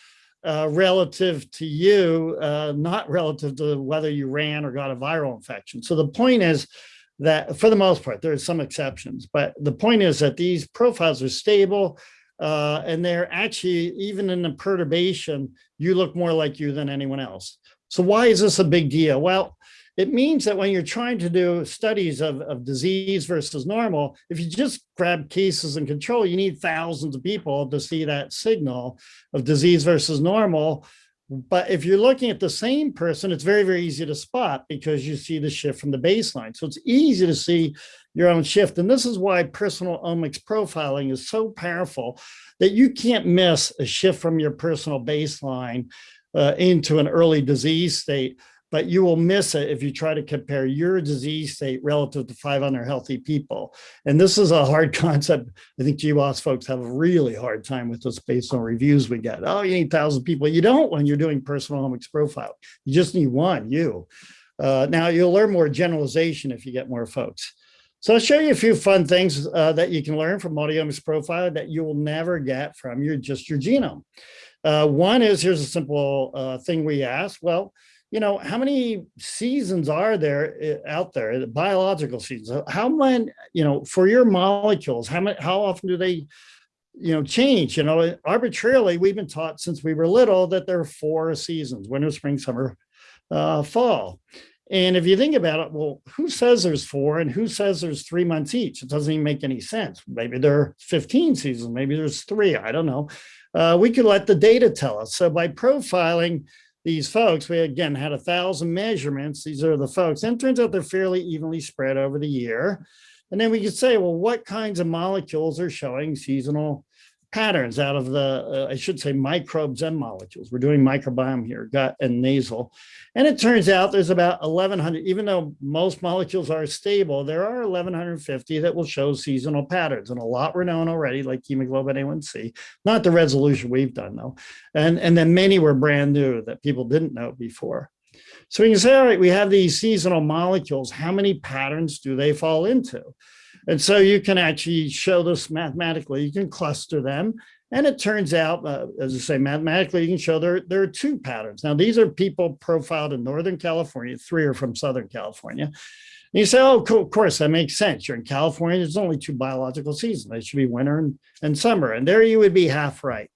uh, relative to you, uh, not relative to whether you ran or got a viral infection. So the point is that for the most part, there are some exceptions, but the point is that these profiles are stable uh, and they're actually, even in the perturbation, you look more like you than anyone else. So why is this a big deal? Well, it means that when you're trying to do studies of, of disease versus normal, if you just grab cases and control, you need thousands of people to see that signal of disease versus normal. But if you're looking at the same person, it's very, very easy to spot because you see the shift from the baseline. So it's easy to see your own shift. And this is why personal omics profiling is so powerful that you can't miss a shift from your personal baseline uh, into an early disease state but you will miss it if you try to compare your disease state relative to 500 healthy people. And this is a hard concept. I think GWAS folks have a really hard time with this based on reviews we get. Oh, you need 1,000 people. You don't when you're doing personal omics profile. You just need one, you. Uh, now, you'll learn more generalization if you get more folks. So I'll show you a few fun things uh, that you can learn from multiomics profile that you will never get from your just your genome. Uh, one is, here's a simple uh, thing we ask. Well, you know, how many seasons are there eh, out there, biological seasons? How many, you know, for your molecules, how many, how often do they, you know, change? You know, arbitrarily, we've been taught since we were little that there are four seasons, winter, spring, summer, uh, fall. And if you think about it, well, who says there's four and who says there's three months each? It doesn't even make any sense. Maybe there are 15 seasons, maybe there's three, I don't know. Uh, we could let the data tell us. So by profiling, these folks, we again had a thousand measurements. These are the folks, and turns out they're fairly evenly spread over the year. And then we could say, well, what kinds of molecules are showing seasonal patterns out of the, uh, I should say microbes and molecules. We're doing microbiome here, gut and nasal. And it turns out there's about 1100, even though most molecules are stable, there are 1150 that will show seasonal patterns. And a lot were known already, like hemoglobin A1C, not the resolution we've done though. And, and then many were brand new that people didn't know before. So we can say, all right, we have these seasonal molecules. How many patterns do they fall into? And so you can actually show this mathematically, you can cluster them. And it turns out, uh, as I say, mathematically, you can show there, there are two patterns. Now, these are people profiled in Northern California, three are from Southern California. And you say, oh, cool, of course, that makes sense. You're in California, there's only two biological seasons. They should be winter and, and summer. And there you would be half right.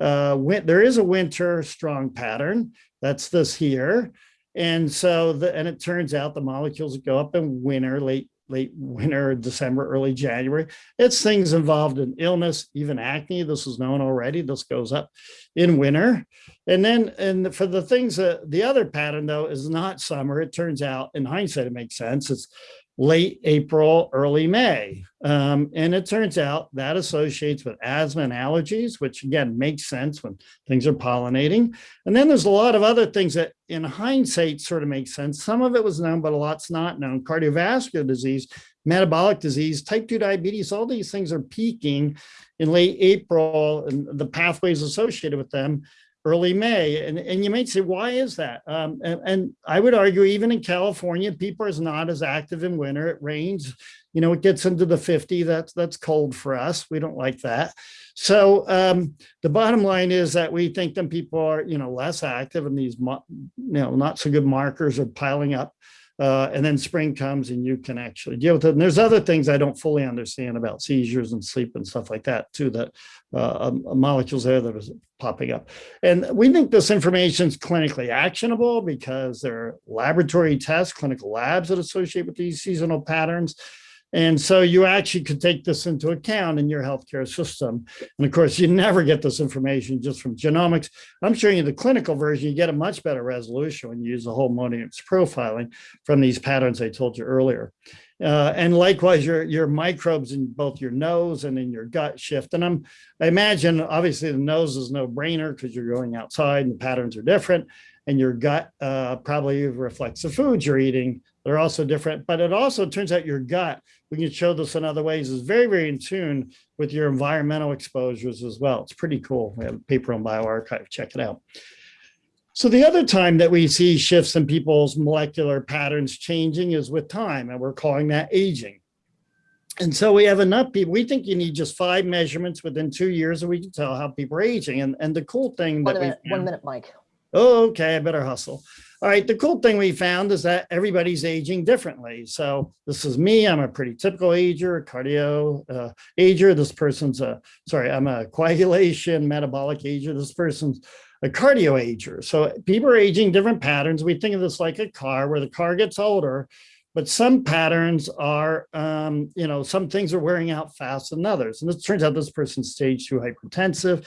Uh, when, there is a winter strong pattern. That's this here. And so, the, and it turns out the molecules go up in winter, late late winter, December, early January. It's things involved in illness, even acne. This is known already. This goes up in winter. And then, and for the things that the other pattern though is not summer. It turns out in hindsight, it makes sense. It's late April, early May. Um, and it turns out that associates with asthma and allergies, which again makes sense when things are pollinating. And then there's a lot of other things that in hindsight sort of make sense. Some of it was known, but a lot's not known. Cardiovascular disease, metabolic disease, type 2 diabetes, all these things are peaking in late April and the pathways associated with them early May. And, and you might say, why is that? Um, and, and I would argue even in California, people is not as active in winter. It rains, you know, it gets into the 50. That's, that's cold for us. We don't like that. So um, the bottom line is that we think that people are, you know, less active and these, you know, not so good markers are piling up. Uh, and then spring comes and you can actually deal with it. And there's other things I don't fully understand about seizures and sleep and stuff like that too, that uh, um, molecules there that is popping up. And we think this information is clinically actionable because there are laboratory tests, clinical labs that associate with these seasonal patterns. And so you actually could take this into account in your healthcare system. And of course, you never get this information just from genomics. I'm showing you the clinical version. You get a much better resolution when you use the whole modems profiling from these patterns I told you earlier. Uh, and likewise, your, your microbes in both your nose and in your gut shift. And I'm, I imagine obviously the nose is no brainer because you're going outside and the patterns are different. And your gut uh, probably reflects the foods you're eating. They're also different, but it also turns out your gut, we can show this in other ways, is very, very in tune with your environmental exposures as well. It's pretty cool. We have a paper on bioRxiv, check it out. So the other time that we see shifts in people's molecular patterns changing is with time, and we're calling that aging. And so we have enough people, we think you need just five measurements within two years and we can tell how people are aging. And, and the cool thing One that we minute, one minute, Mike. Oh, okay, I better hustle. All right, the cool thing we found is that everybody's aging differently. So this is me, I'm a pretty typical ager, a cardio uh, ager. This person's a, sorry, I'm a coagulation metabolic ager. This person's a cardio ager. So people are aging different patterns. We think of this like a car where the car gets older, but some patterns are, um, you know, some things are wearing out faster than others. And it turns out this person's stage two hypertensive.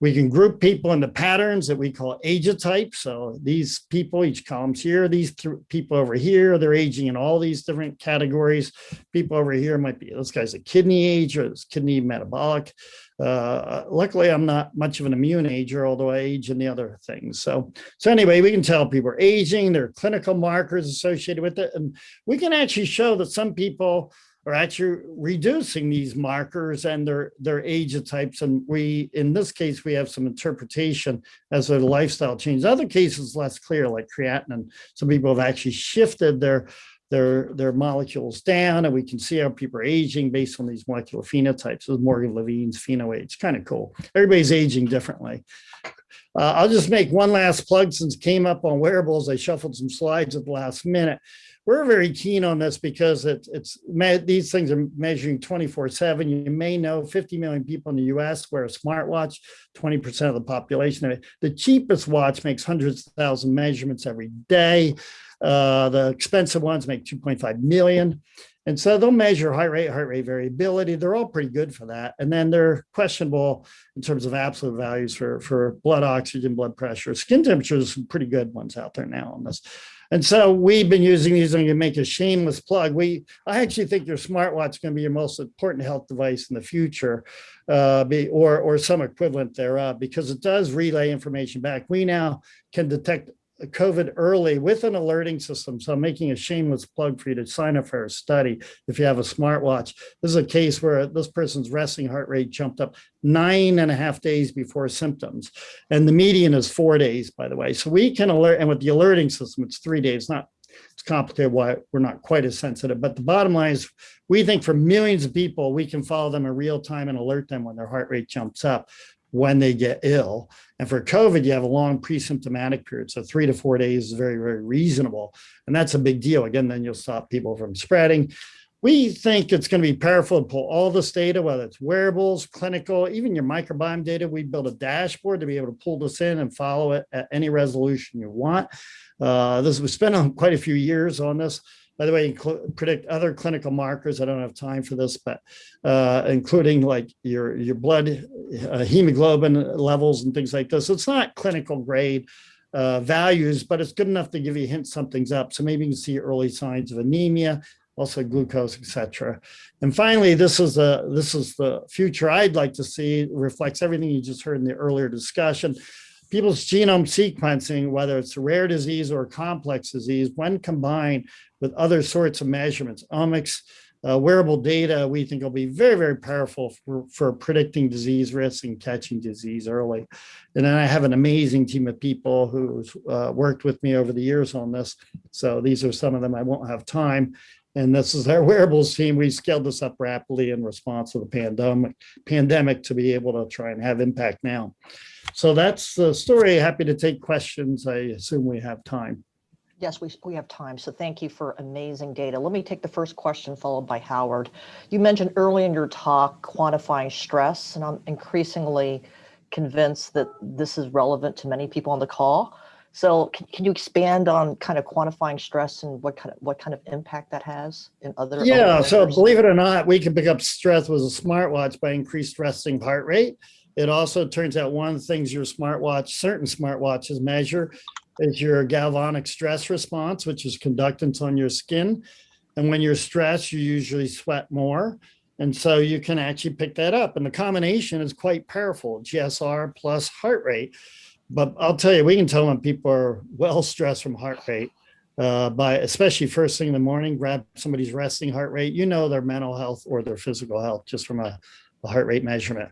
We can group people into patterns that we call age ageotypes. So these people, each column's here, these th- people over here, they're aging in all these different categories. People over here might be, this guy's a kidney age or this kidney metabolic. Uh, luckily, I'm not much of an immune ager, although I age in the other things. So, so anyway, we can tell people are aging, there are clinical markers associated with it. And we can actually show that some people are actually reducing these markers and their their age types. And we, in this case, we have some interpretation as their lifestyle change. Other cases less clear, like creatinine. Some people have actually shifted their their their molecules down, and we can see how people are aging based on these molecular phenotypes. Is Morgan Levine's phenoage, kind of cool. Everybody's aging differently. Uh, I'll just make one last plug since came up on wearables. I shuffled some slides at the last minute we're very keen on this because it's it's these things are measuring 24 7 you may know 50 million people in the us wear a smartwatch 20 percent of the population the cheapest watch makes hundreds of thousand measurements every day uh, the expensive ones make 2.5 million and so they'll measure heart rate, heart rate variability. They're all pretty good for that. And then they're questionable in terms of absolute values for, for blood oxygen, blood pressure, skin temperatures, some pretty good ones out there now on this. And so we've been using these and to make a shameless plug. We, I actually think your smartwatch is going to be your most important health device in the future, uh, be, or, or some equivalent thereof, because it does relay information back. We now can detect COVID early with an alerting system. So I'm making a shameless plug for you to sign up for a study if you have a smartwatch. This is a case where this person's resting heart rate jumped up nine and a half days before symptoms. And the median is four days, by the way. So we can alert, and with the alerting system, it's three days, not it's complicated why we're not quite as sensitive. But the bottom line is we think for millions of people, we can follow them in real time and alert them when their heart rate jumps up when they get ill. And for COVID, you have a long pre-symptomatic period. So three to four days is very, very reasonable. And that's a big deal. Again, then you'll stop people from spreading. We think it's going to be powerful to pull all this data, whether it's wearables, clinical, even your microbiome data. We built a dashboard to be able to pull this in and follow it at any resolution you want. Uh, this we spent quite a few years on this. By the way, predict other clinical markers. I don't have time for this, but uh, including like your, your blood uh, hemoglobin levels and things like this. It's not clinical grade uh, values, but it's good enough to give you a hint something's up. So maybe you can see early signs of anemia, also glucose, etc. And finally, this is the this is the future I'd like to see. Reflects everything you just heard in the earlier discussion people's genome sequencing, whether it's a rare disease or a complex disease, when combined with other sorts of measurements, omics, uh, wearable data, we think will be very, very powerful for, for predicting disease risk and catching disease early. And then I have an amazing team of people who's uh, worked with me over the years on this. So these are some of them. I won't have time. And this is our wearables team. We scaled this up rapidly in response to the pandemic, pandemic to be able to try and have impact now. So that's the story. Happy to take questions. I assume we have time. Yes, we, we have time. So thank you for amazing data. Let me take the first question followed by Howard. You mentioned early in your talk quantifying stress, and I'm increasingly convinced that this is relevant to many people on the call. So can, can you expand on kind of quantifying stress and what kind of what kind of impact that has in other? other Yeah, so believe it or not, we can pick up stress with a smartwatch by increased resting heart rate. It also turns out one of the things your smartwatch, certain smartwatches measure is your galvanic stress response, which is conductance on your skin. And when you're stressed, you usually sweat more. And so you can actually pick that up. And the combination is quite powerful, GSR plus heart rate. But I'll tell you, we can tell when people are well stressed from heart rate uh, by especially first thing in the morning, grab somebody's resting heart rate, you know their mental health or their physical health just from a, a heart rate measurement.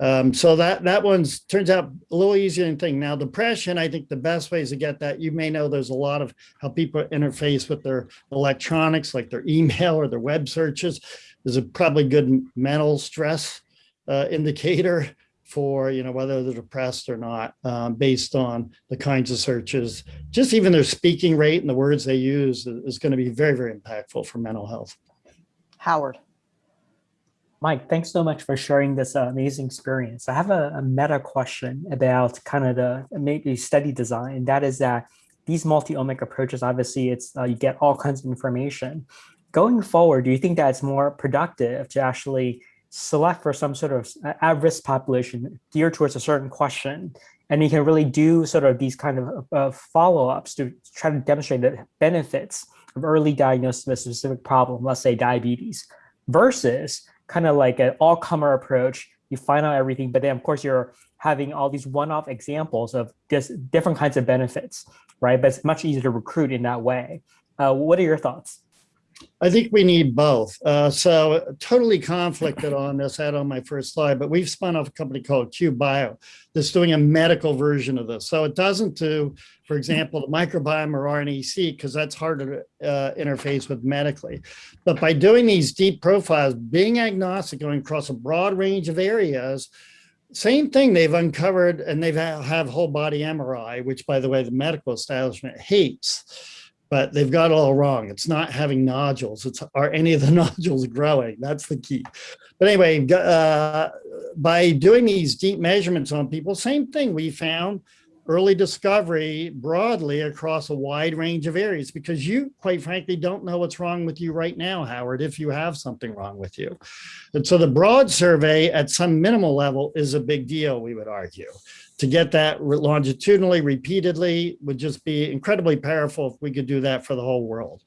Um, so that that one's turns out a little easier than think. Now depression, I think the best ways to get that, you may know there's a lot of how people interface with their electronics, like their email or their web searches. There's a probably good mental stress uh, indicator for you know whether they're depressed or not um, based on the kinds of searches just even their speaking rate and the words they use is, is going to be very very impactful for mental health Howard. Mike, thanks so much for sharing this uh, amazing experience. I have a, a meta question about kind of the maybe study design. That is that these multi-omic approaches, obviously, it's uh, you get all kinds of information. Going forward, do you think that it's more productive to actually select for some sort of at-risk population geared towards a certain question, and you can really do sort of these kind of uh, follow-ups to try to demonstrate the benefits of early diagnosis of a specific problem, let's say diabetes, versus kind of like an all-comer approach. You find out everything, but then of course you're having all these one-off examples of just different kinds of benefits, right? But it's much easier to recruit in that way. Uh, what are your thoughts? I think we need both. Uh, so totally conflicted on this, I had on my first slide, but we've spun off a company called Q Bio that's doing a medical version of this. So it doesn't do, for example, the microbiome or RNA-seq, because that's harder to uh, interface with medically. But by doing these deep profiles, being agnostic, going across a broad range of areas, same thing they've uncovered and they've have whole body MRI, which by the way, the medical establishment hates but they've got it all wrong. It's not having nodules. It's are any of the nodules growing? That's the key. But anyway, uh, by doing these deep measurements on people, same thing. We found early discovery broadly across a wide range of areas because you, quite frankly, don't know what's wrong with you right now, Howard, if you have something wrong with you. And so the broad survey at some minimal level is a big deal, we would argue to get that longitudinally repeatedly would just be incredibly powerful if we could do that for the whole world.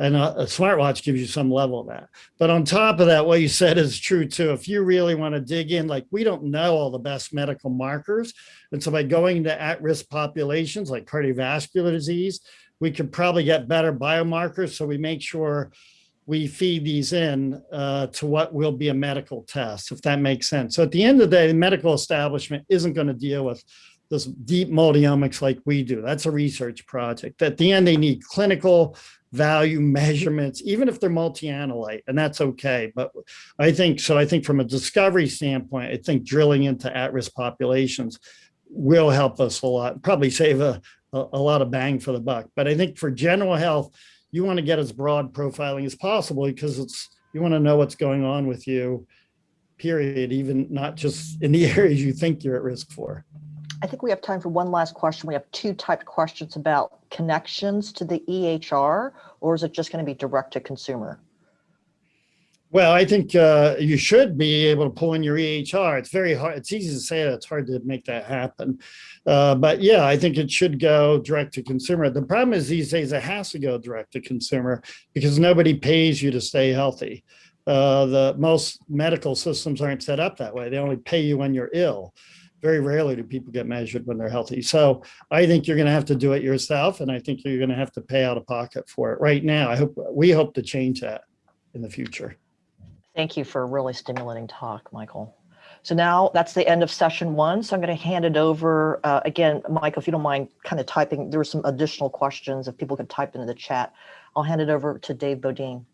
And a, a, smartwatch gives you some level of that. But on top of that, what you said is true too. If you really want to dig in, like we don't know all the best medical markers. And so by going to at-risk populations like cardiovascular disease, we could probably get better biomarkers. So we make sure we feed these in uh, to what will be a medical test, if that makes sense. So at the end of the day, the medical establishment isn't going to deal with this deep multiomics like we do. That's a research project. At the end, they need clinical value measurements, even if they're multi-analyte, and that's okay. But I think, so I think from a discovery standpoint, I think drilling into at-risk populations will help us a lot, probably save a, a, a lot of bang for the buck. But I think for general health, you want to get as broad profiling as possible because it's you want to know what's going on with you, period, even not just in the areas you think you're at risk for. I think we have time for one last question. We have two typed questions about connections to the EHR, or is it just going to be direct to consumer? Well, I think uh, you should be able to pull in your EHR. It's very hard. It's easy to say that. It's hard to make that happen. Uh, but yeah, I think it should go direct to consumer. The problem is these days it has to go direct to consumer because nobody pays you to stay healthy. Uh, the most medical systems aren't set up that way. They only pay you when you're ill. Very rarely do people get measured when they're healthy. So I think you're going to have to do it yourself, and I think you're going to have to pay out of pocket for it. Right now, I hope we hope to change that. in the future. Thank you for a really stimulating talk, Michael. So now that's the end of session one. So I'm going to hand it over uh, again, Michael, if you don't mind kind of typing, there were some additional questions if people could type into the chat. I'll hand it over to Dave Bodine.